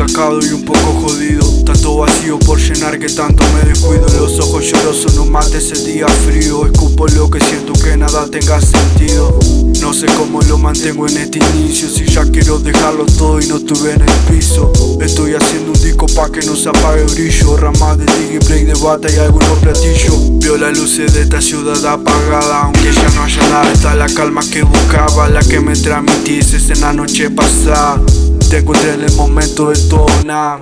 encacado y un poco jodido. Tanto vacío por llenar que tanto me descuido. Los ojos llorosos no mate ese día frío. Escupo lo que siento que nada tenga sentido. No sé cómo lo mantengo en este inicio. Si ya quiero dejarlo todo y no estuve en el piso. Estoy haciendo un disco pa' que no se apague brillo. Ramas de dig break de bata y algunos platillos. Veo las luces de esta ciudad apagada. Aunque ya no haya nada está la calma que buscaba La que me transmitíes en la noche pasada. Te encontré en el momento de nada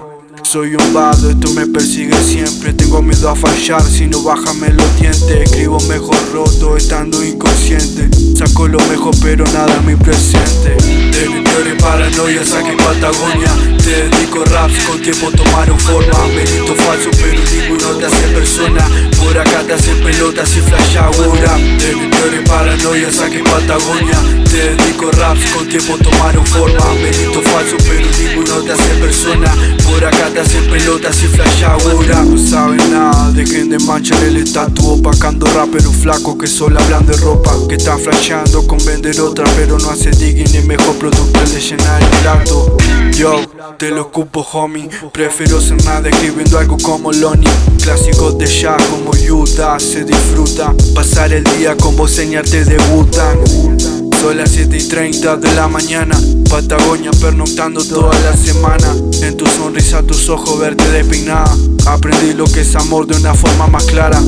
soy un vado, esto me persigue siempre. Tengo miedo a fallar, si no bájame los dientes. Escribo mejor roto, estando inconsciente. Saco lo mejor pero nada mi presente. De mi peores paranoias saqué Patagonia. Te dedico raps, con tiempo tomaron forma. Merito falso pero ninguno te hace persona. Por acá te hacen pelotas y flash ahora. De mi peores paranoias saqué Patagonia. Te dedico raps, con tiempo tomaron forma. Merito falso pero ninguno te hace persona. Por acá te hacer pelotas y flash ahora. No saben nada, dejen de manchar el estatus. Opacando raperos flacos que solo hablan de ropa. Que están flasheando con vender otra Pero no hace digging ni mejor producto de llenar el plato. Yo, te lo ocupo homie. Prefiero ser nada escribiendo algo como Lonnie. Clásicos de ya como Utah Se disfruta. Pasar el día con vos señarte debutan son las 7 y 30 de la mañana. Patagonia pernoctando toda la semana. En tu sonrisa, tus ojos verte despeinada. Aprendí lo que es amor de una forma más clara